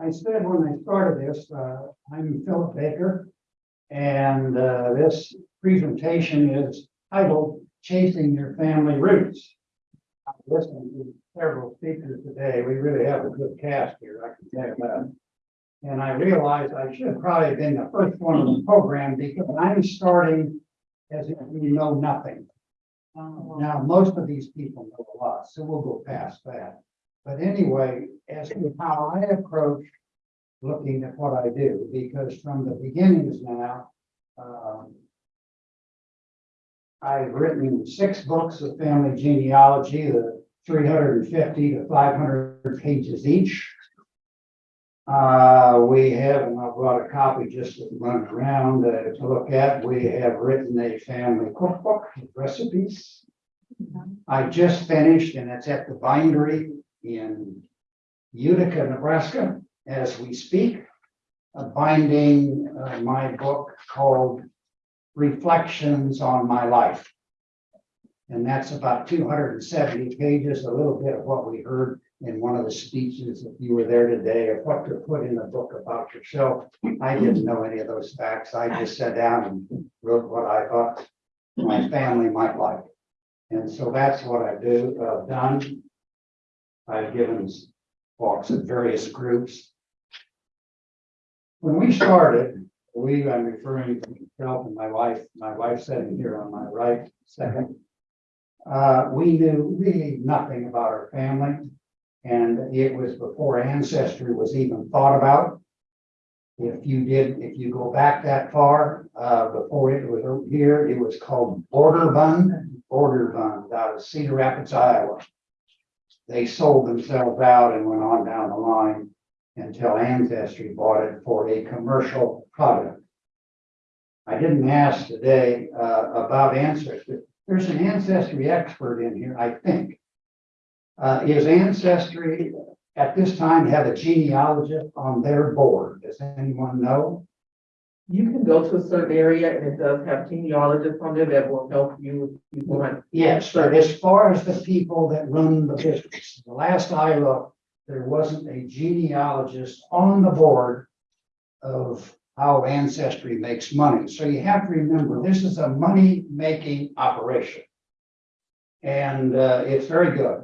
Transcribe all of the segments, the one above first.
I said when I started this, uh, I'm Philip Baker. And, uh, this presentation is titled Chasing Your Family Roots. I've listened to several speakers today. We really have a good cast here, I can tell you that. And I realized I should have probably been the first one on the program because I'm starting as if we know nothing. Now, most of these people know a lot, so we'll go past that. But anyway, as to how I approach looking at what I do, because from the beginnings now, um, I've written six books of family genealogy, the three hundred and fifty to five hundred pages each. Uh, we have, and I brought a copy just to run around uh, to look at, we have written a family cookbook with recipes. I just finished, and it's at the bindery in Utica, Nebraska, as we speak. uh, binding uh, my book called Reflections on My Life. And that's about two hundred and seventy pages, a little bit of what we heard in one of the speeches, if you were there today, of what to put in a book about yourself. I didn't know any of those facts. I just sat down and wrote what I thought my family might like. And so that's what I do, uh, done. I've given talks at various groups. When we started, we, I'm referring to myself and my wife, my wife sitting here on my right second. Uh, we knew really nothing about our family. And it was before ancestry was even thought about. If you did, if you go back that far, uh, before it was here, it was called Broderbund, Border Bun out of Cedar Rapids, Iowa. They sold themselves out and went on down the line until Ancestry bought it for a commercial product. I didn't ask today, uh, about Ancestry. There's an Ancestry expert in here, I think. Uh, is Ancestry at this time have a genealogist on their board? Does anyone know? You can go to a certain area and it does have genealogists on there that will help you if you want. Yes, but as far as the people that run the business, the last I looked, there wasn't a genealogist on the board of how Ancestry makes money. So you have to remember, this is a money-making operation. And uh, it's very good.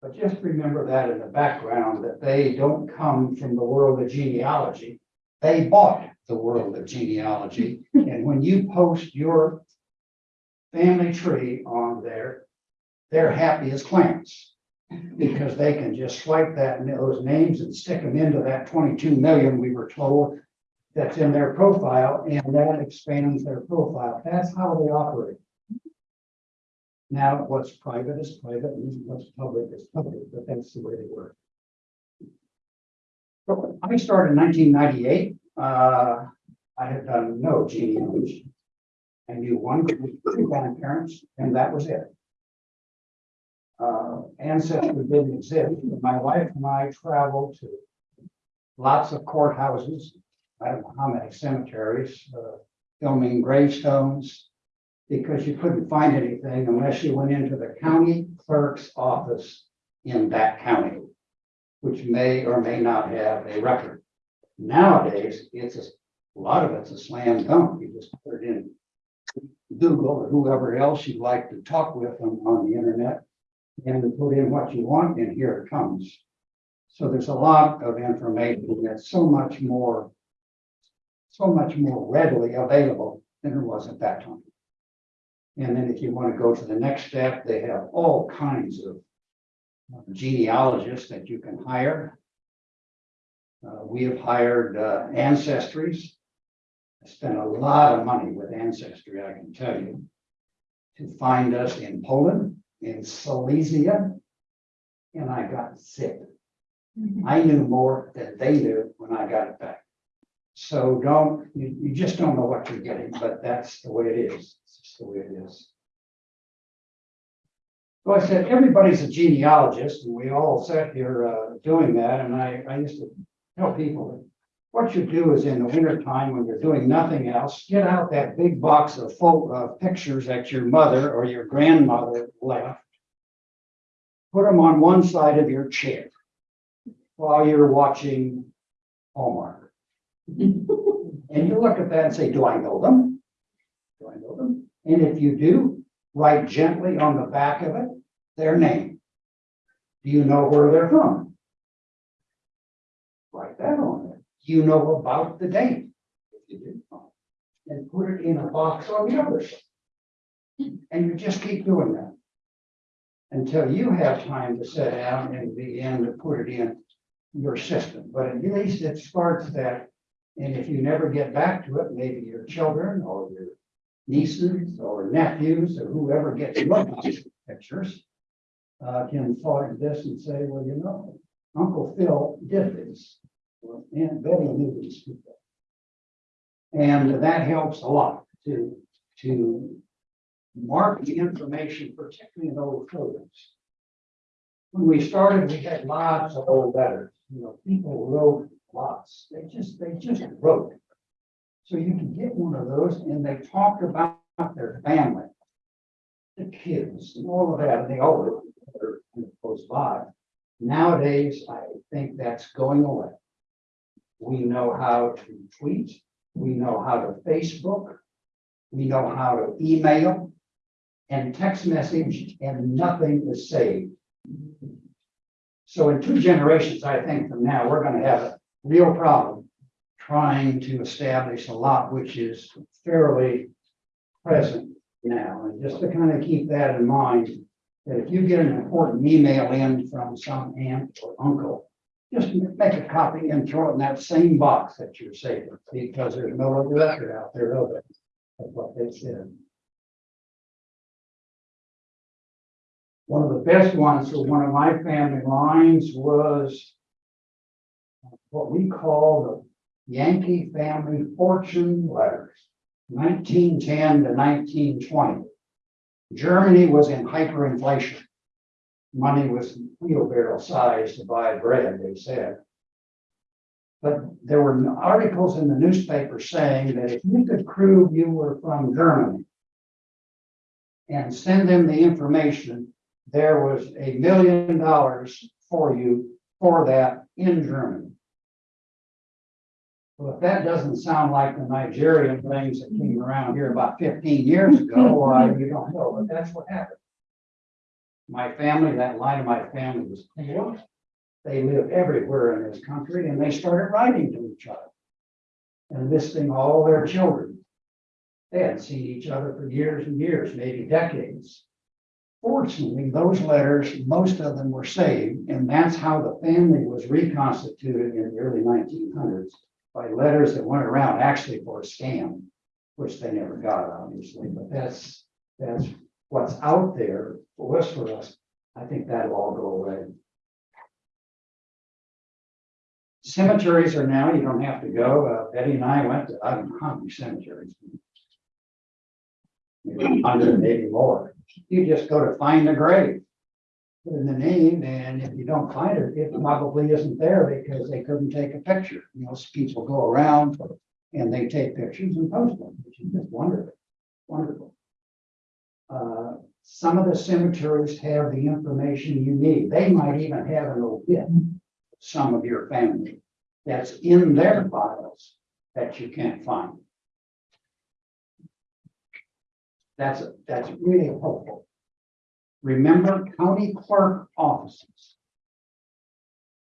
But just remember that in the background, that they don't come from the world of genealogy. They bought the world of genealogy. And when you post your family tree on there, they're happy as clams. Because they can just swipe that, those names and stick them into that twenty-two million we were told. That's in their profile and that expands their profile. That's how they operate. Now, what's private is private and what's public is public, but that's the way they work. I started in nineteen ninety-eight. Uh, I had done no genealogy. I knew one, two grandparents, and that was it. Uh, ancestry didn't exist, but my wife and I traveled to lots of courthouses. I don't know how many cemeteries, uh, filming gravestones. Because you couldn't find anything unless you went into the county clerk's office in that county. Which may or may not have a record. Nowadays, it's a, a lot of it's a slam dunk. You just put it in Google or whoever else you'd like to talk with on, on the internet. And put in what you want and here it comes. So there's a lot of information that's so much more. So much more readily available than it was at that time. And then if you want to go to the next step, they have all kinds of genealogists that you can hire. Uh, we have hired uh, ancestries. I spent a lot of money with Ancestry, I can tell you. To find us in Poland, in Silesia. And I got sick. I knew more than they knew when I got it back. So don't, you, you just don't know what you're getting, but that's the way it is. It's just the way it is. So I said, everybody's a genealogist, and we all sat here uh, doing that, and I, I used to tell people that what you do is in the wintertime, when you're doing nothing else, get out that big box of of pictures that your mother or your grandmother left. Put them on one side of your chair while you're watching Hallmark. And you look at that and say, do I know them? Do I know them? And if you do, write gently on the back of it, their name. Do you know where they're from? Write that on there. Do you know about the date? If you And put it in a box on the other side. And you just keep doing that. Until you have time to sit down and begin to put it in your system, but at least it starts that. And if you never get back to it, maybe your children or your nieces or nephews or whoever gets your pictures. Uh, can find this and say, well, you know, Uncle Phil did this. or Aunt Betty knew these people. And that helps a lot to, to mark the information, particularly in old photos. When we started, we had lots of old letters, you know, people wrote lots, they just, they just wrote. So you can get one of those and they talked about their family. The kids and all of that, and they all were close by. Nowadays, I think that's going away. We know how to tweet, we know how to Facebook, we know how to email and text message, and nothing is saved. So in two generations, I think from now, we're gonna have a real problem trying to establish a lot which is fairly present now. And just to kind of keep that in mind, that if you get an important email in from some aunt or uncle, just make a copy and throw it in that same box that you're saving, because there's no other record out there of it, of what they said. One of the best ones for one of my family lines was what we call the Yankee Family Fortune Letters, nineteen ten to nineteen twenty. Germany was in hyperinflation. Money was wheelbarrow size to buy bread, they said. But there were articles in the newspaper saying that if you could prove you were from Germany and send them the information, there was a million dollars for you for that in Germany. Well, if that doesn't sound like the Nigerian things that came around here about fifteen years ago, you don't know, but that's what happened. My family, that line of my family was poor. They live everywhere in this country and they started writing to each other. And listing all their children. They hadn't seen each other for years and years, maybe decades. Fortunately, those letters, most of them were saved, and that's how the family was reconstituted in the early nineteen hundreds by letters that went around actually for a scam, which they never got, obviously, but that's, that's what's out there for us, for us. I think that'll all go away. Cemeteries are now, you don't have to go, uh, Betty and I went to, I don't know how many cemeteries. Maybe hundred, maybe more. You just go to find the grave. In the name, and if you don't find it, it probably isn't there because they couldn't take a picture. You know, people go around and they take pictures and post them, which is just wonderful, wonderful. Uh, some of the cemeteries have the information you need. They might even have an obit, some of your family, that's in their files that you can't find. That's, that's really helpful. Remember, county clerk offices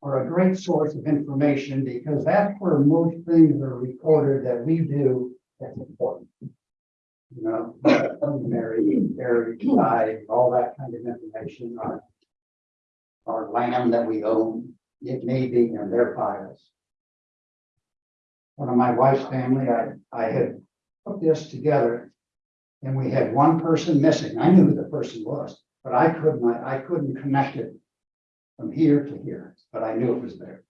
are a great source of information because that's where most things are recorded that we do that's important. You know, married, buried, died, all that kind of information, our our land that we own, it may be in their files. One of my wife's family, I, I had put this together and we had one person missing. I knew who the person was, but I couldn't, I couldn't connect it from here to here, but I knew it was there.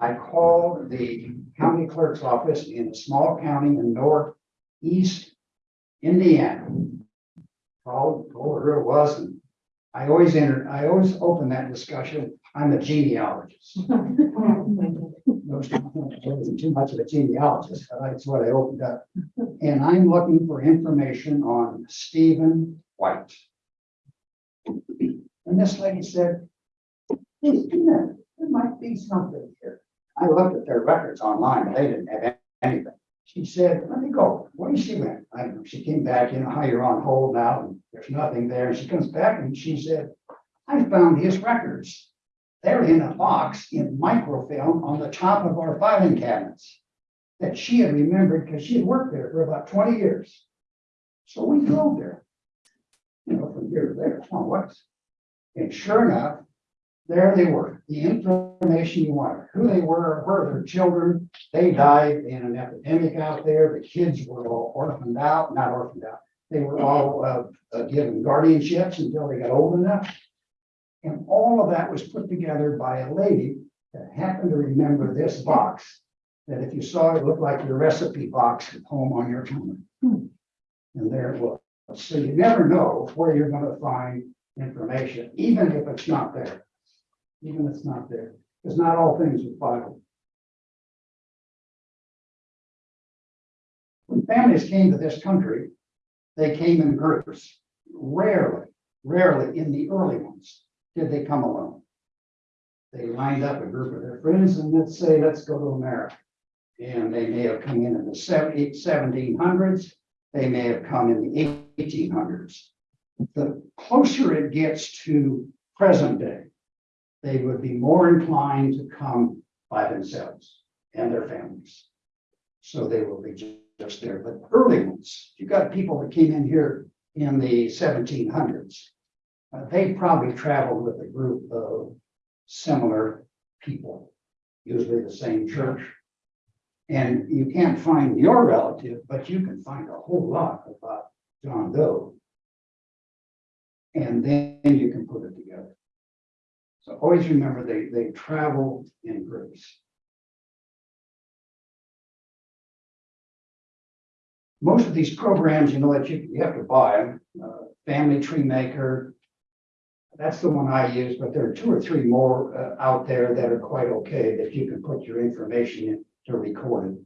I called the county clerk's office in a small county in northeast Indiana. Called, told her it was, and I always enter, I always open that discussion, I'm a genealogist. Most of the I wasn't too much of a genealogist, but that's what I opened up. And I'm looking for information on Stephen White. And this lady said, "Just a minute, there might be something here. I looked at their records online, they didn't have anything. She said, let me go. Where she went? I don't know. She came back, you know how you're on hold now and there's nothing there. She comes back and she said, I found his records. They're in a box in microfilm on the top of our filing cabinets. That she had remembered because she had worked there for about twenty years. So we drove there. To there, oh, what's? And sure enough, there they were, the information you wanted, who they were, where their children, they died in an epidemic out there, the kids were all orphaned out, not orphaned out. They were all uh, uh, given guardianships until they got old enough. And all of that was put together by a lady that happened to remember this box. That if you saw it, it looked like your recipe box at home on your counter. And there it was. So you never know where you're gonna find information, even if it's not there. Even if it's not there, because not all things are filed. When families came to this country, they came in groups. Rarely, rarely in the early ones did they come alone. They lined up a group of their friends and let's say, let's go to America. And they may have come in in the seventeen hundreds, they may have come in the eighteen hundreds. The closer it gets to present day, they would be more inclined to come by themselves and their families. So they will be just there, but early ones, you got people that came in here in the seventeen hundreds. Uh, they probably traveled with a group of similar people, usually the same church. And you can't find your relative, but you can find a whole lot about John Doe. And then you can put it together. So always remember, they, they travel in groups. Most of these programs, you know, that you, you have to buy them, uh, Family Tree Maker. That's the one I use, but there are two or three more, uh, out there that are quite okay, that you can put your information in to record it.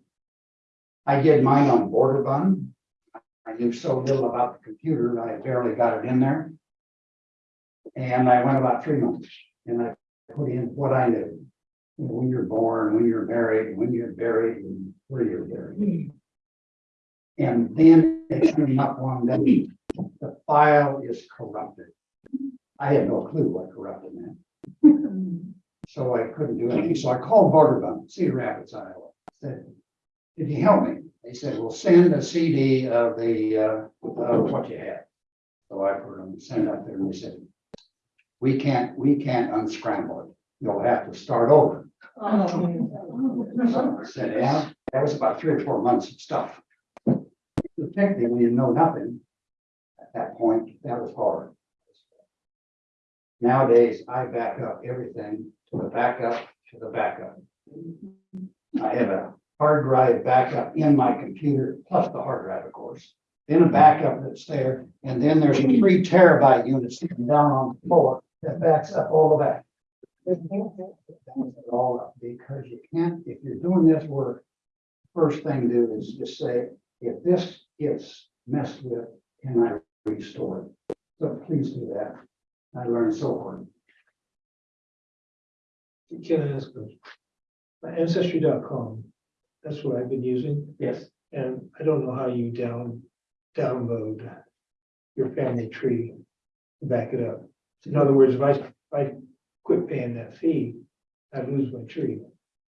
I did mine on Broderbund. I knew so little about the computer, I barely got it in there. And I went about three months and I put in what I knew. When you're born, when you're married, when you're buried, and where you're buried. And then it came up one day, the file is corrupted. I had no clue what corrupted meant. So I couldn't do anything. So I called Broderbund, Cedar Rapids, Iowa. Said, Did you help me? They said, well, send a CD of the, uh, of what you have." So I put them, sent up there and they said, we can't, we can't unscramble it. You'll have to start over. So I Said, yeah, that was about three or four months of stuff. Particularly when you know nothing. At that point, that was hard. Nowadays, I back up everything to the backup, to the backup. I have a hard drive backup in my computer, plus the hard drive, of course. Then a backup that's there, and then there's a three terabyte unit sitting down on the floor that backs up all of that. All up, because you can't, if you're doing this work, first thing to do is just say, if this gets messed with, can I restore it? So please do that. I learned so hard. Can I ask a- my ancestry.com, that's what I've been using, Yes. and I don't know how you down, download your family tree to back it up. In other words, if I, if I quit paying that fee, I lose my tree.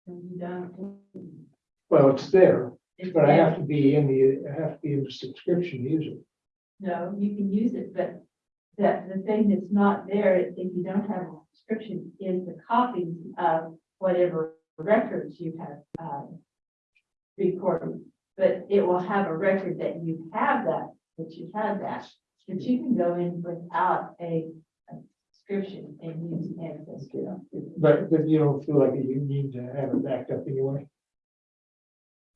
Well, it's there, but I have to be in the, I have to be in the subscription user. No, you can use it, but the, the thing that's not there, if you don't have a subscription, is the copies of whatever records you have, um, recorded. But it will have a record that you have that, that you have that, but you can go in without a a subscription and use Ancestry. But, but you don't feel like you need to have it backed up anyway?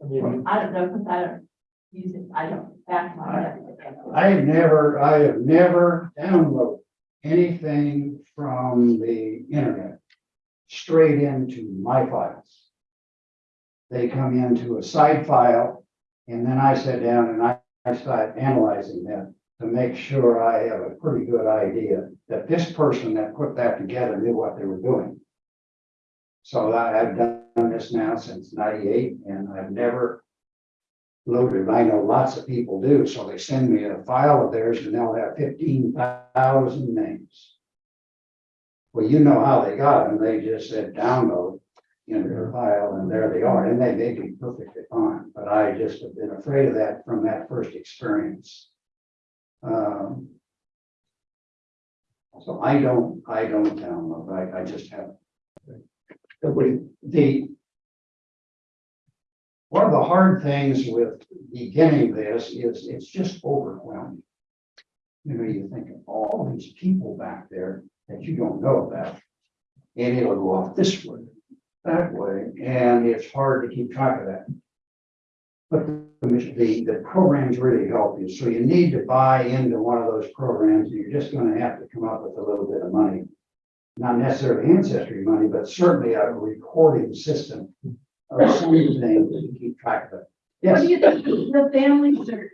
I mean, I don't know, because I don't use it, I don't back my. I never, I have never downloaded anything from the internet straight into my files. They come into a side file, and then I sit down and I, I start analyzing them to make sure I have a pretty good idea that this person that put that together knew what they were doing. So I- I've done this now since ninety-eight and I've never loaded, I know lots of people do, so they send me a file of theirs and they'll have fifteen thousand names. Well, you know how they got them, they just said download into their file and there they are, and they may be perfectly fine, but I just have been afraid of that from that first experience. Um, So I don't, I don't download, I, I just. The, the. One of the hard things with beginning this is it's just overwhelming. You know, you think of all these people back there that you don't know about. And it'll go off this way, that way, and it's hard to keep track of that. But the, the, programs really help you, so you need to buy into one of those programs, and you're just gonna have to come up with a little bit of money. Not necessarily ancestry money, but certainly a recording system of something to keep track of it. What do you think, the family search?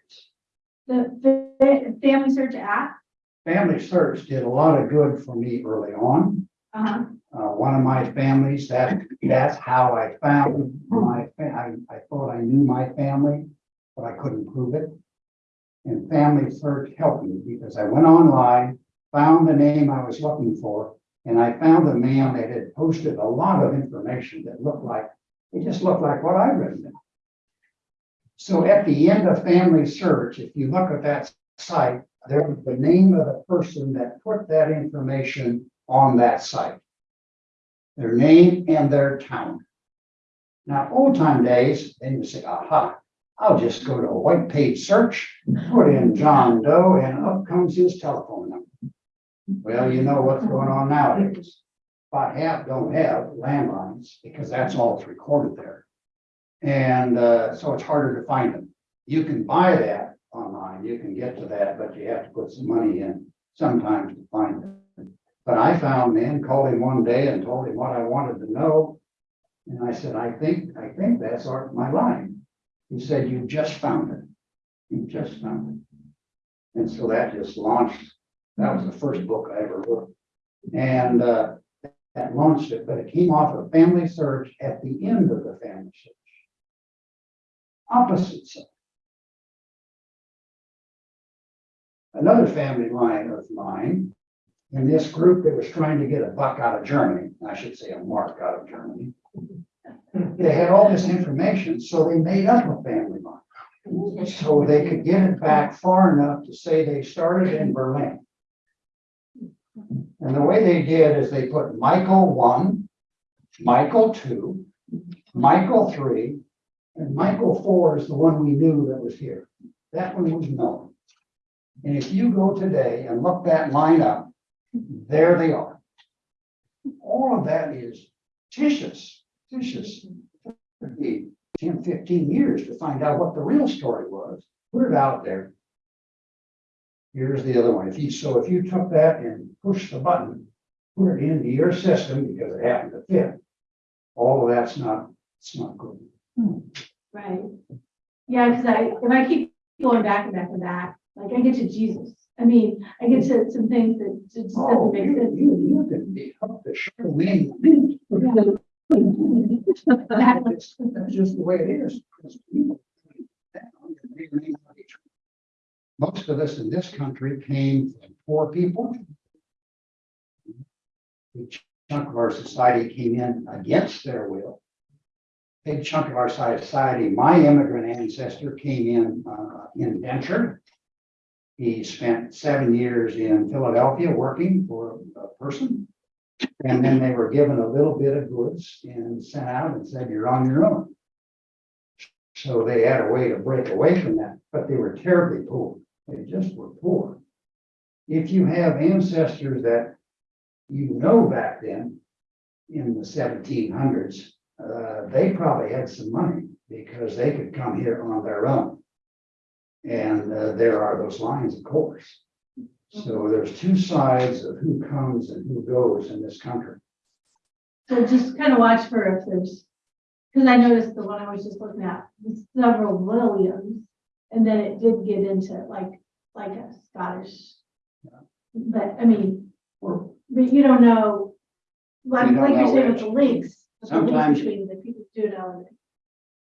The, fa- family search app? Family Search did a lot of good for me early on. Uh-huh, Uh, one of my families, that, that's how I found my, fa- I, I thought I knew my family, but I couldn't prove it. And Family Search helped me because I went online, found the name I was looking for, and I found a man that had posted a lot of information that looked like, it just looked like what I'd written down. So at the end of Family Search, if you look at that site, there's the name of the person that put that information on that site. Their name and their town. Now, old time days, then you say, aha, I'll just go to a white page search, put in John Doe, and up comes his telephone number. Well, you know what's going on nowadays. About half don't have landlines because that's all that's recorded there. And uh, so it's harder to find them. You can buy that online, you can get to that, but you have to put some money in sometimes to find them. But I found man, called him one day and told him what I wanted to know. And I said, I think, I think that's our, my line. He said, you just found it. You just found it. And so that just launched, that was the first book I ever wrote. And uh, that launched it, but it came off of Family Search at the end of the Family Search. Opposite side. Another family line of mine in this group that was trying to get a buck out of Germany, I should say a mark out of Germany. They had all this information, so they made up a family line. So they could get it back far enough to say they started in Berlin. And the way they did is they put Michael one, Michael two, Michael three, and Michael four is the one we knew that was here. That one was known. And if you go today and look that line up, there they are. All of that is titious, titious. Took me 10, 15 years to find out what the real story was, put it out there. Here's the other one. If you, so if you took that and pushed the button, put it into your system because it happened to fit. All of that's not, it's not good. Hmm. right. Yeah, because I, if I keep going back and back and back, like I get to Jesus. I mean, I get to some things that just Oh, doesn't make you, sense. you, you can be up wind. That's that's just the way it is. Most of us in this country came from poor people. A chunk of our society came in against their will. Big chunk of our society, my immigrant ancestor came in uh, indentured. He spent seven years in Philadelphia working for a person. And then they were given a little bit of goods and sent out and said, you're on your own. So they had a way to break away from that, but they were terribly poor. They just were poor. If you have ancestors that you know back then in the seventeen hundreds, uh, they probably had some money because they could come here on their own. And uh, there are those lines, of course. So there's two sides of who comes and who goes in this country. So just kind of watch for if there's, because I noticed the one I was just looking at, several Williams. And then it did get into like, like a Scottish. But I mean, Or but you don't know, like, You don't like you're know saying with which. the links, the link Sometimes- Between the people who do it all.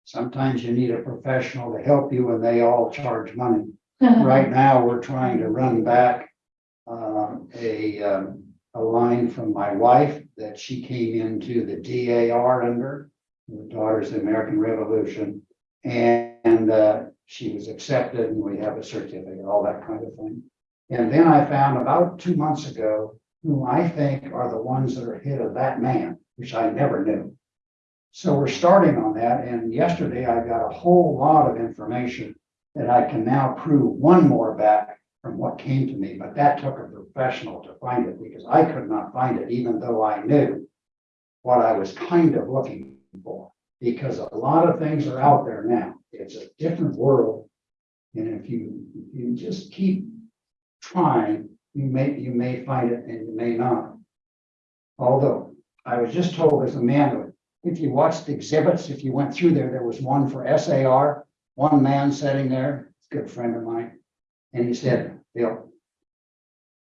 Sometimes you need a professional to help you and they all charge money. Right now, we're trying to run back uh, a, um, a line from my wife that she came into the DAR under, the Daughters of the American Revolution. And uh, she was accepted and we have a certificate, all that kind of thing. And then I found about two months ago, who I think are the ones that are ahead of that man, which I never knew. So we're starting on that, and yesterday I got a whole lot of information that I can now prove one more back from what came to me, but that took a professional to find it, because I could not find it, even though I knew what I was kind of looking for, because a lot of things are out there now. It's a different world. And if you, you just keep trying, you may, you may find it and you may not. Although, I was just told as a man, if you watched the exhibits, if you went through there, there was one for SAR, one man sitting there, good friend of mine. And he said, Bill,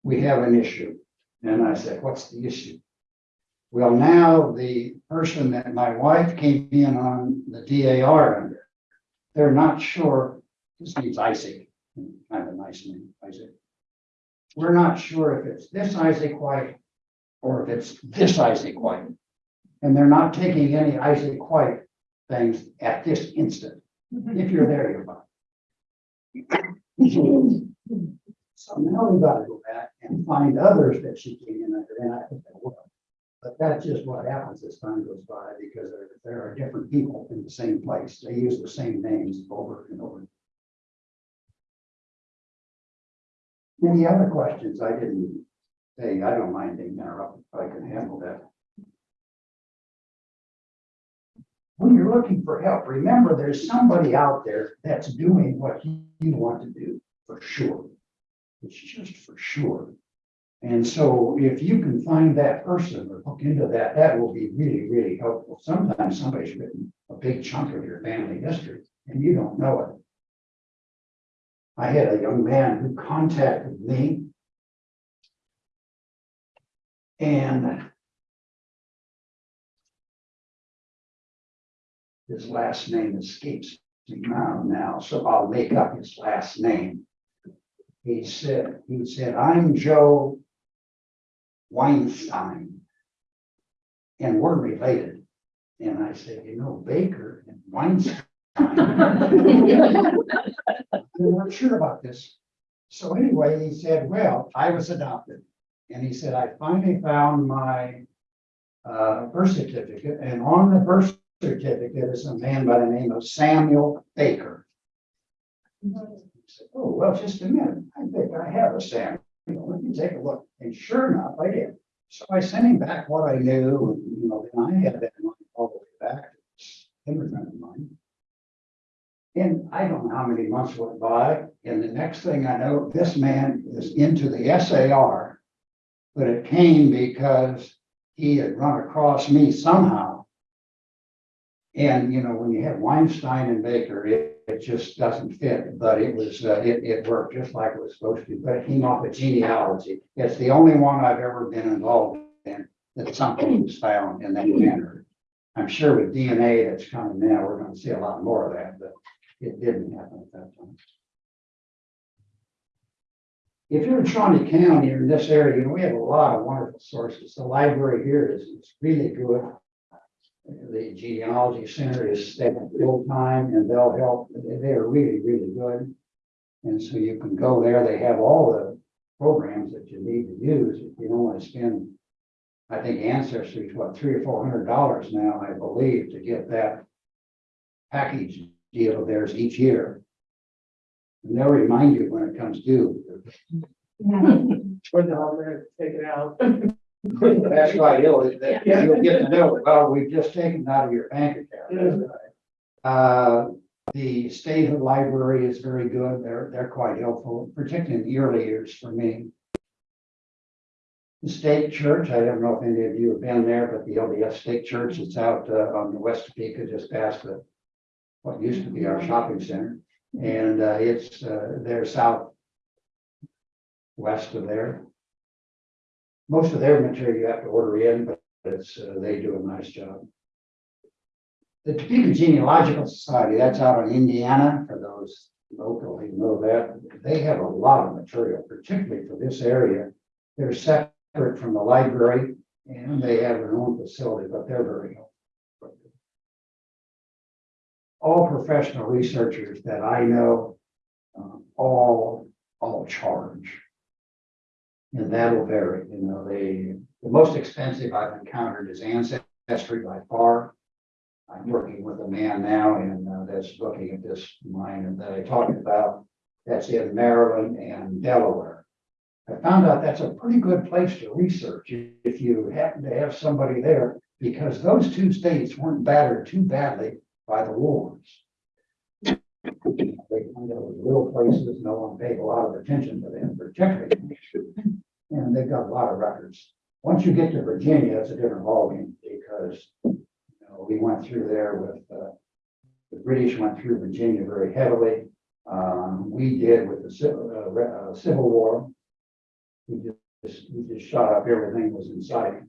we have an issue. And I said, what's the issue? Well, now the person that my wife came in on the DAR under, they're not sure, this means Isaac, kind of a nice name, Isaac. We're not sure if it's this Isaac White or if it's this Isaac White. And they're not taking any Isaac White things at this instant. If you're there, you're fine. So now we've gotta go back and find others that she came in under, and I think that will. But that's just what happens as time goes by, because there, there are different people in the same place. They use the same names over and over. Any other questions? I didn't say, I don't mind being interrupted, if I can handle that. When you're looking for help, remember, there's somebody out there that's doing what you want to do, for sure. It's just for sure. And so if you can find that person or look into that, that will be really, really helpful. Sometimes somebody's written a big chunk of your family history and you don't know it. I had a young man who contacted me. And his last name escapes me now, now, so I'll make up his last name. He said, he said, I'm Joe Weinstein. And we're related. And I said, you know, Baker and Weinstein. I'm not sure about this. So anyway, he said, well, I was adopted. And he said, I finally found my uh, birth certificate, and on the birth certificate is a man by the name of Samuel Baker. Said, Oh, well, just a minute, I think I have a Samuel, let me take a look, and sure enough, I did. So I sent him back what I knew, and, you know, then I had that money all the way back, immigrant of mine. And I don't know how many months went by, and the next thing I know, this man is into the SAR. But it came because he had run across me somehow. And, you know, when you have Weinstein and Baker, it, it just doesn't fit, but it was, uh, it, it worked just like it was supposed to, but it came off of genealogy. It's the only one I've ever been involved in that something was found in that manner. I'm sure with DNA that's coming now, we're gonna see a lot more of that, but it didn't happen at that time. If you're in Shawnee County, you're in this area, you know, we have a lot of wonderful sources. The library here is, is really good. The genealogy center is staying full time and they'll help. They- They are really, really good. And so you can go there. They have all the programs that you need to use if you don't want to spend. I think Ancestry is what, three or four hundred dollars now, I believe, to get that package deal of theirs each year. And they'll remind you when it comes due. Yeah. Or the other, take it out. That's right, you'll, that- you'll get to know, well, we've just taken it out of your bank account. Uh, the state library is very good, they're, they're quite helpful, particularly in the early years for me. The state church, I don't know if any of you have been there, but the LDS State Church, it's out, uh, on the West Topeka, just past the. What used to be our shopping center, and, uh, it's, uh, they're south. West of there. Most of their material you have to order in, but it's, uh, they do a nice job. The Topeka Genealogical Society, that's out in Indiana, for those local know that, they have a lot of material, particularly for this area. They're separate from the library and they have their own facility, but they're very helpful. All professional researchers that I know, um, all, all charge. And that'll vary, you know, they, the most expensive I've encountered is Ancestry by far. I'm working with a man now and uh, that's looking at this mine that I talked about. That's in Maryland and Delaware. I found out that's a pretty good place to research if you happen to have somebody there, because those two states weren't battered too badly by the wars. They kind of little places, no one paid a lot of attention to them particularly. And they've got a lot of records. Once you get to Virginia, it's a different ballgame because, you know, we went through there with, uh, the British went through Virginia very heavily. Um, we did with the civil, uh, uh, Civil War. We just, we just shot up everything was in sight.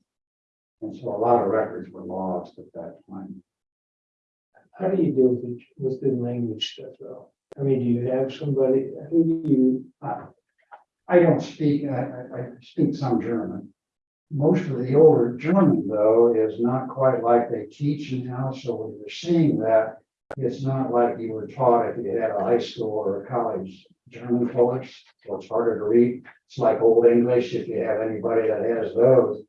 And so a lot of records were lost at that time. How do you deal with the, with the language stuff though? I mean, do you have somebody, who do you, I don't speak, I, I, speak some German. Most of the older German, though, is not quite like they teach now, so when you're seeing that, it's not like you were taught if you had a high school or a college German course, so it's harder to read. It's like Old English, if you have anybody that has those,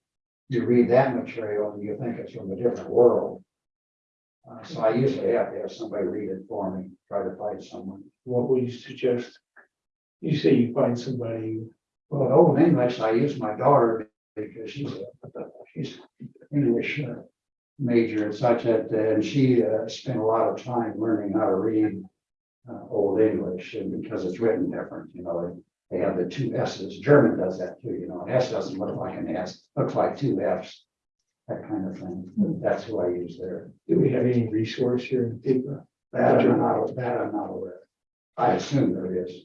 you read that material and you think it's from a different world. Uh, so I usually have to have somebody read it for me, try to find someone. what would you suggest? You see, you find somebody, Well, in Old English, I use my daughter because she's a, she's English uh, major and such that, and she uh, spent a lot of time learning how to read uh, Old English and because it's written different, you know, they have the two S's. German does that too, you know, an S doesn't look like an S, looks like two Fs. That kind of thing. That's who I use there. do we have any resource here in Topeka? That I'm not, that I'm not aware. I assume there is.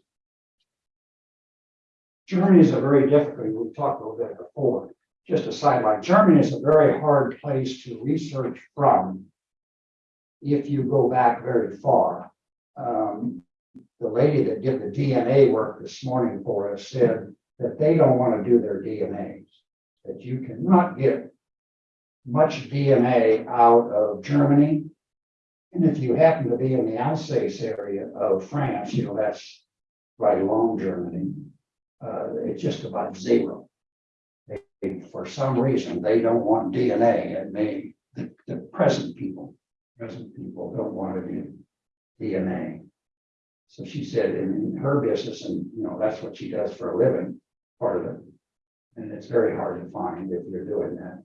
Germany is a very difficult, we've talked a little bit before, just a sideline. Germany is a very hard place to research from. If you go back very far. Um, the lady that did the DNA work this morning for us said that they don't want to do their DNAs. That you cannot get much DNA out of Germany. And if you happen to be in the Alsace area of France, you know, that's right along Germany, uh, it's just about zero. They, for some reason, they don't want DNA and they, the, the present people, present people don't want to do DNA. So she said in, in her business, and you know, that's what she does for a living, part of it. And it's very hard to find if you're doing that.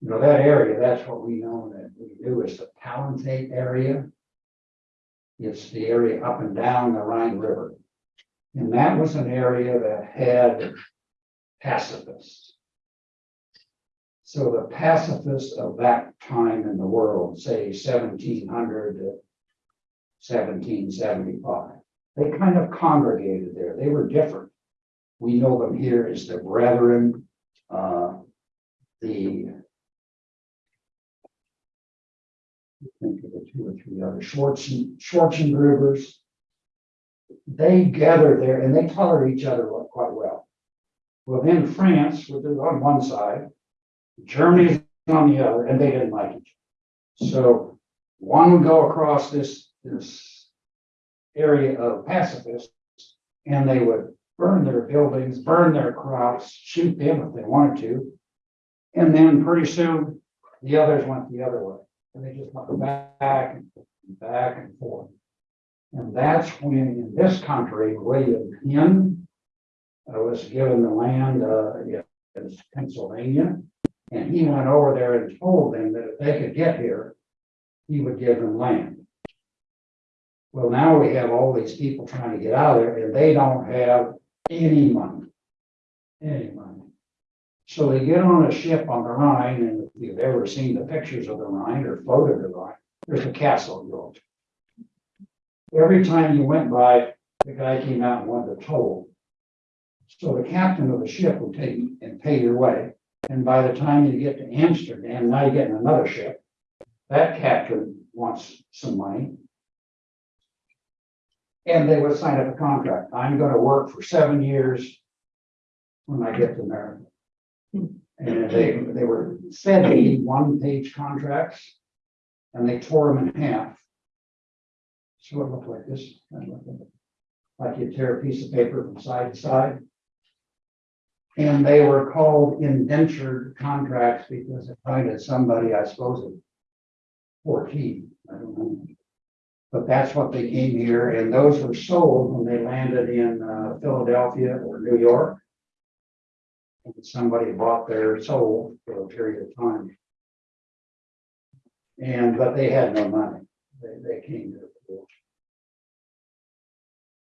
You know, that area, that's what we know that we do is the Palatinate area. It's the area up and down the Rhine River. And that was an area that had pacifists. So the pacifists of that time in the world, say seventeen hundred to seventeen seventy-five, they kind of congregated there. They were different. We know them here as the Brethren, uh, the think of the two or three other Schwarzen, Schwarzenegger's. They gather there and they tolerate each other quite well. Well, then France was on one side, Germany on the other, and they didn't like each other. So one would go across this, this area of pacifists, and they would burn their buildings, burn their crops, shoot them if they wanted to. And then pretty soon, the others went the other way. And they just went back and back and forth. And that's when in this country, William Penn uh, was given the land, uh, in Pennsylvania. And he went over there and told them that if they could get here, he would give them land. Well, now we have all these people trying to get out of there and they don't have any money. Any money. So they get on a ship on the Rhine, and if you've ever seen the pictures of the Rhine or floated the Rhine, there's a castle built. Every time you went by, the guy came out and wanted to toll. So the captain of the ship would take and pay your way, and by the time you get to Amsterdam, now you get in another ship. That captain wants some money. And they would sign up a contract. I'm gonna work for seven years when I get to America. And they, they were seventy-one page contracts. And they tore them in half. So it looked like this. Like you tear a piece of paper from side to side. And they were called indentured contracts because it provided somebody, I suppose, at fourteen, I don't know. But that's what they came here, and those were sold when they landed in uh, Philadelphia or New York. And somebody bought their soul for a period of time. And, but they had no money, they, they came here.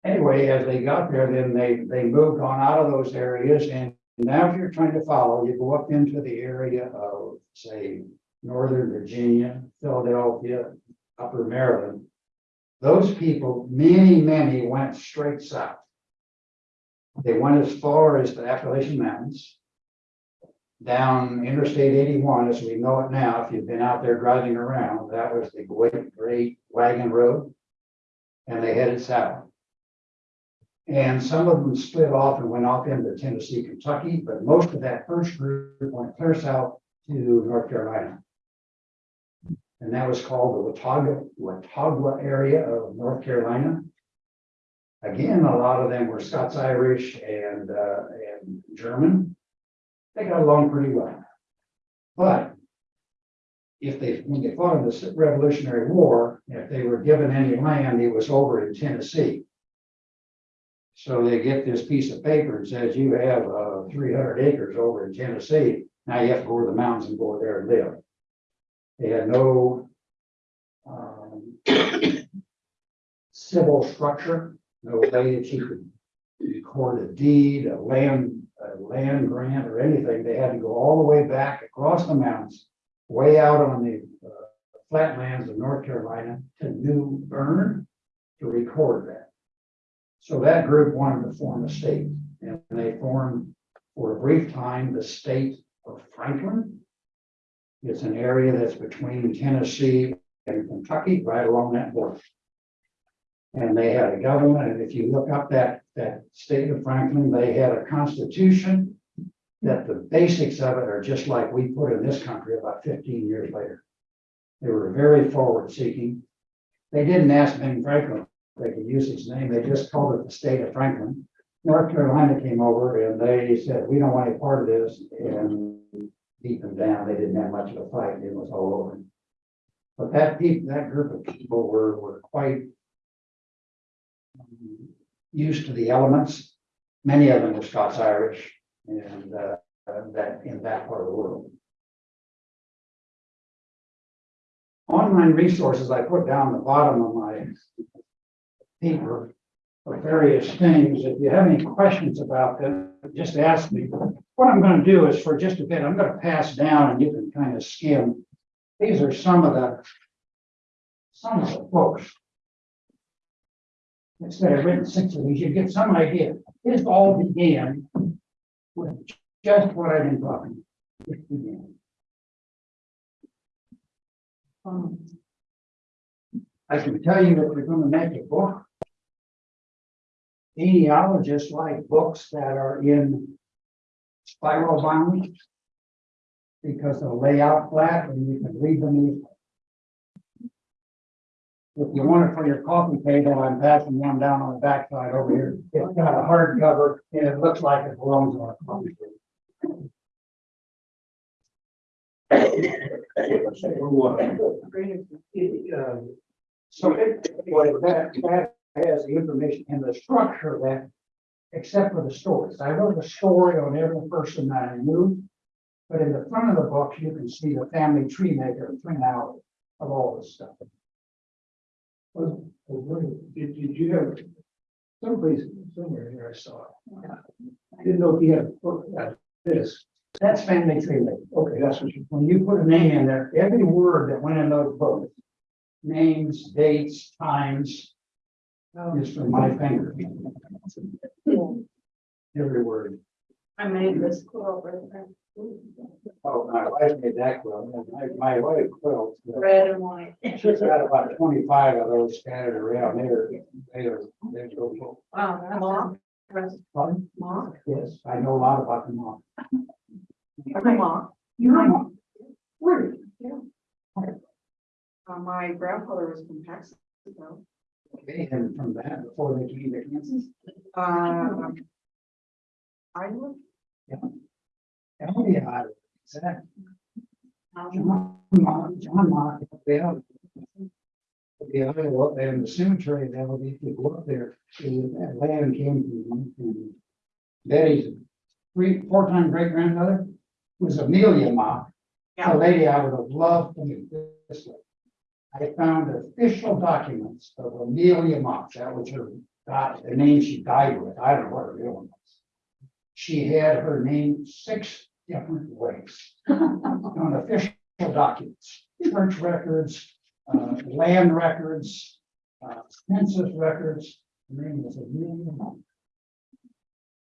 Anyway, as they got there, then they, they moved on out of those areas, and now if you're trying to follow, you go up into the area of, say, Northern Virginia, Philadelphia, Upper Maryland. Those people, many, many went straight south. They went as far as the Appalachian Mountains. Down Interstate eighty-one, as we know it now, if you've been out there driving around, that was the great, great wagon road. And they headed south. And some of them split off and went off into Tennessee, Kentucky, but most of that first group went clear south to North Carolina. And that was called the Watauga, Watauga area of North Carolina. Again, a lot of them were Scots Irish and, uh, and German. They got along pretty well. But if they, when they fought in the Revolutionary War, if they were given any land, it was over in Tennessee. So they get this piece of paper and says, you have, uh, three hundred acres over in Tennessee. Now you have to go to the mountains and go there and live. They had no um, civil structure, no way that you could record a deed, a land, a land grant or anything. They had to go all the way back across the mountains, way out on the uh, flatlands of North Carolina to New Bern to record that. So that group wanted to form a state and they formed for a brief time the state of Franklin. It's an area that's between Tennessee and Kentucky, right along that border. And they had a government, and if you look up that, that state of Franklin, they had a constitution. That the basics of it are just like we put in this country about fifteen years later. They were very forward seeking. They didn't ask Ben Franklin they could use his name, they just called it the state of Franklin. North Carolina came over and they said, we don't want any part of this, and beat them down. They didn't have much of a fight. It was all over. But that people, that group of people were, were quite used to the elements. Many of them were Scots Irish and, uh, uh, that, in that part of the world. Online resources I put down the bottom of my paper for various things. If you have any questions about them, just ask me. What I'm gonna do is for just a bit, I'm gonna pass down and you can kind of skim. These are some of the, some of the books. Instead of written six of these, you get some idea. This all began with just what I've been talking. It began. Um, I can tell you that we're gonna make a book. Genealogists like books that are in spiral bound. Because they'll lay out flat and you can read them easily. If you want it for your coffee table, I'm passing one down on the backside over here. It's got a hard cover and it looks like it belongs on a coffee table. Um, So it, anyway, that, that has the information and the structure of that, except for the stories. I wrote a story on every person that I knew. But in the front of the book, you can see the family tree maker printout of all this stuff. Was, was wondering, did, did you have someplace, somewhere here I saw it. I Didn't know if you had a book like this. That's family tree maker. Okay, that's what you, When you put a name in there, every word that went in those books, names, dates, times, is from my finger. Every word. I made this quilt right there. Oh, my wife made that quilt, and my, my wife quilts. but Red and white. She's got about twenty-five of those scattered around there. They're, they're so cool. Wow, that's Mom? Pardon? Mom? Yes, I know a lot about the mom. Okay, mom. You know, Where? Uh, my grandfather was from Texas. And from that, before they came to Kansas. Um. I would, Oh, yeah, is that um, John, Mark- John Mark, they are. Yeah, they were up in the cemetery, that would be, if you go up there, that land came from, from Betty's three, four-time great grandmother was Amelia Mock. A lady I would have loved to meet this way. I found official documents of Amelia Mock, that was her, God, the name she died with, I don't know what her real one was. She had her name six different ways on official documents, church records, uh, land records, uh, census records. Her name was Amelia Mock.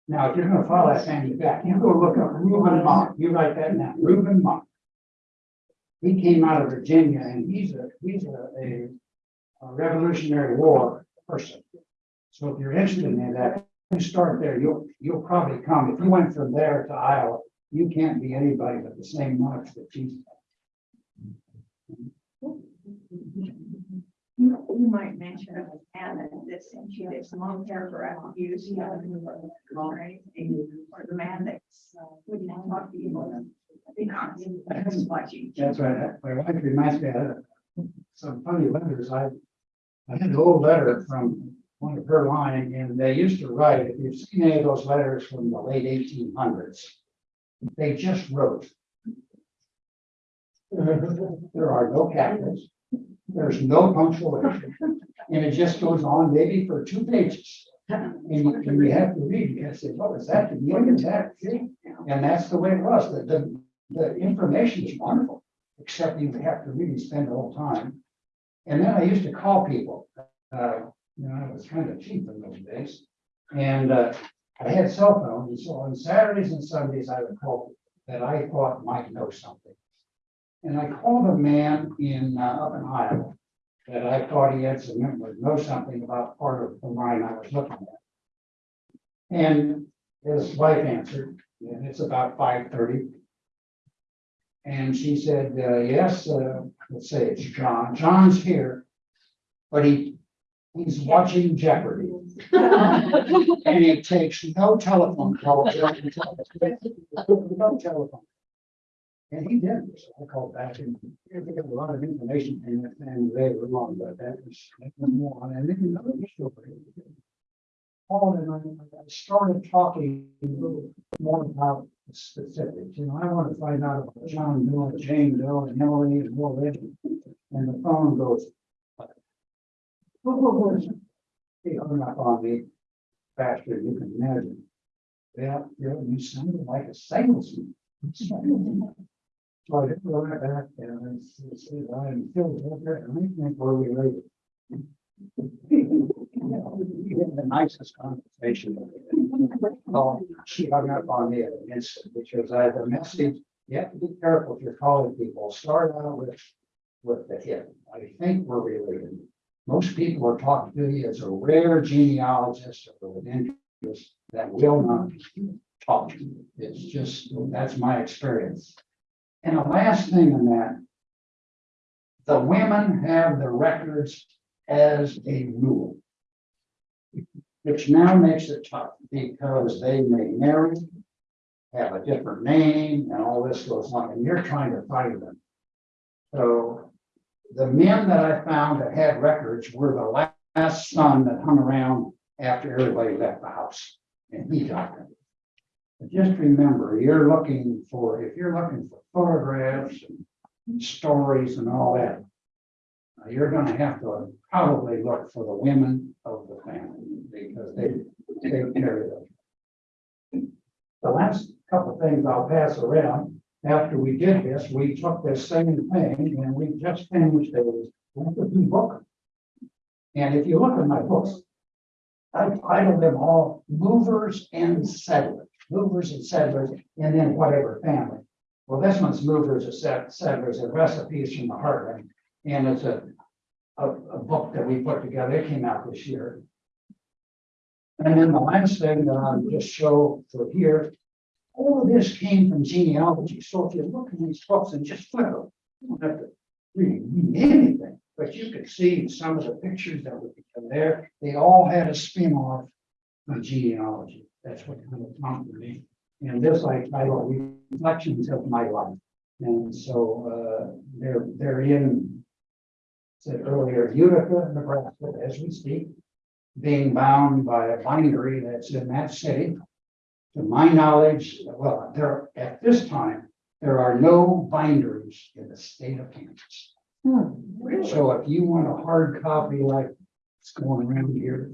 Now, if you're gonna follow that family back, you go look up Reuben Mock, you write that now, Reuben Mock. He came out of Virginia and he's a, he's a, a a Revolutionary War person. So if you're interested in that, you start there, you'll, you'll probably come. If you went from there to Iowa, you can't be anybody but the same marks that Jesus. You, you might mention Anna, this, and she did some long paragraph use, you know, or the man that's, uh, can talk to you. Because that's right. My wife reminds me of some funny letters. I, I had an old letter from one of her line and they used to write, if you've seen any of those letters from the late eighteen hundreds, they just wrote. There are no capitals. There's no punctuation. And it just goes on maybe for two pages. And you, and you have to read, you to say, what is that? And what is that? And that's the way it was. The, the, the information is wonderful, except you have to really spend a little time. And then I used to call people, uh, you know, I was kind of cheap in those days. And, uh, I had cell phones, and so on Saturdays and Sundays, I would call that I thought might know something. And I called a man in, uh, up in Iowa, that I thought he had some, would know something about part of the line I was looking at. And his wife answered, and it's about five thirty. And she said, uh, yes, uh, let's say it's John, John's here. But he, he's watching Jeopardy. And it takes no telephone calls. No telephone. And he did, so I called back and he got a lot of information and, and they were wrong, but that was, that was more on, and then another story. Paul and I, I started talking a little more about the specifics, you know, I want to find out about John Bill, Jane Bill, and Emily and Will Reggie. And the phone goes. He hung up on me faster than you can imagine. Yeah, yeah, you sounded like a salesman. So I didn't go right back and I said, "See, I'm still there, and I think we're related. The nicest conversation. Oh, she hung up on me at an instant, I had a message, you have to be careful if you're calling people, start out with, with the hit. I think we're related. Most people are talking to you as a rare genealogist or with interest that will not talk to you. It's just, that's my experience. And the last thing on that. The women have the records as a rule. Which now makes it tough because they may marry. Have a different name and all this goes on and you're trying to find them. So the men that I found that had records were the last son that hung around after everybody left the house and he got them. But just remember, you're looking for, if you're looking for photographs and stories and all that. You're gonna have to probably look for the women of the family because they take care of them. The last couple things I'll pass around, after we did this, we took this same thing and we just finished a wonderful book. And if you look at my books, I titled them all movers and settlers. movers and settlers, and then whatever family. Well, this one's movers and settlers, and recipes from the heartland, and it's a, a, a book that we put together, it came out this year. And then the last thing that I'll just show for here, all of this came from genealogy, so if you look at these books and just flip them, you don't have to really read anything, but you could see some of the pictures that were there, they all had a spin-off on genealogy, that's what kind of prompted me. And this I title Reflections of My Life, and so, uh, they're, they're in said earlier, Utica, Nebraska, as we speak, being bound by a bindery that's in that city. To my knowledge, well, there, at this time, there are no binderies in the state of Kansas. So if you want a hard copy like it's going around here,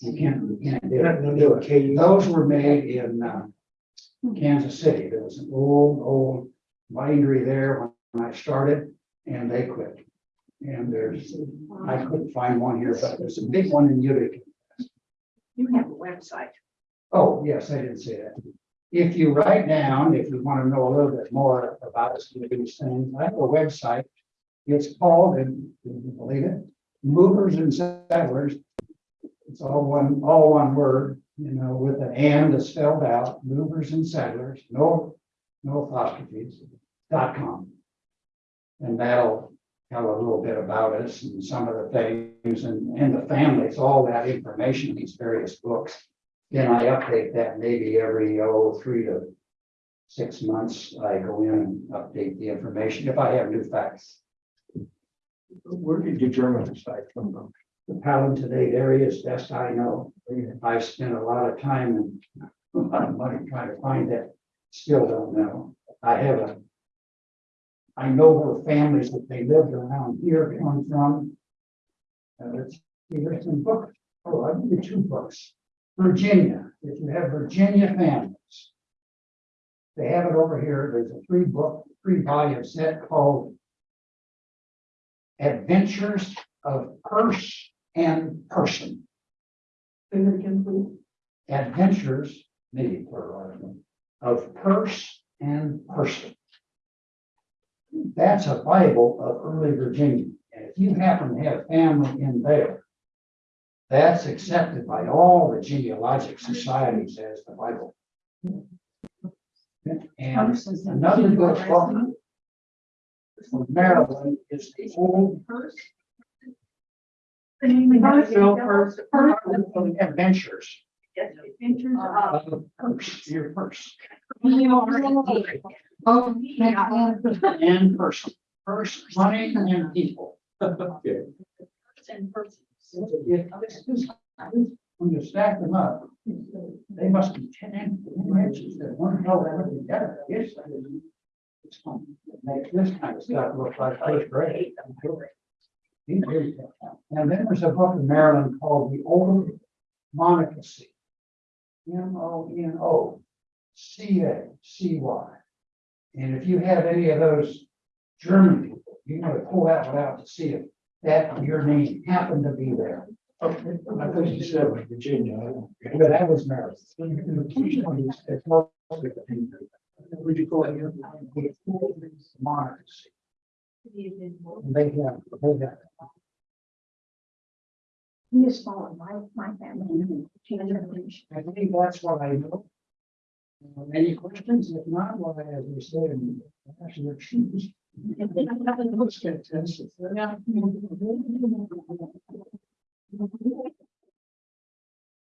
you can't, you can't do it. do it, KU. Those were made in, uh, Kansas City. There was an old, old bindery there when I started and they quit. And there's, I couldn't find one here, but there's a big one in Utica. You have a website. Oh, yes, I didn't say that. If you write down, if you want to know a little bit more about us, these things, I have a website. It's called, and you believe it, Movers and Settlers. It's all one, all one word, you know, with an and that's spelled out, movers and settlers, no, no apostrophes, dot com. And that'll tell a little bit about us and some of the things and, and the families, all that information, in these various books. Then I update that maybe every, oh, three to six months. I go in and update the information if I have new facts. Where did your German site come from? The Palatine area is best I know. I've spent a lot of time and a lot of money trying to find that. Still don't know. I have a. I know where families that they lived around here come from. Uh, let's see, there's some books. Oh, I give you two books. Virginia, if you have Virginia families. They have it over here. There's a three book, three volume set called Adventures of Purse and Person. Say that again, please. Adventures, maybe plural, I don't know, of Purse and Person. That's a Bible of early Virginia, and if you happen to have family in there, that's accepted by all the genealogic societies as the Bible. And another book from Maryland is the old Bill first. Adventures Adventures of. of Purse, your purse. Oh, oh And person, purse, money and people. And persons. If this is- When you stack them up, they must be ten inches that one held everything together. Yes. that is- it's fun. It Makes this kind of stuff look like first grade. And then there's a book in Maryland called The Old Monocacy. M O N O C A C Y. And if you have any of those German people, you know, to pull that one out to see if that, your name happened to be there. Okay, I thought you said like Virginia. But that was Maryland. Would you call it? Monarchy. They have, they have, He is following my, my family. I think that's what I know. Uh, Any questions? If not, well, as we said, actually, your shoes. Looks fantastic.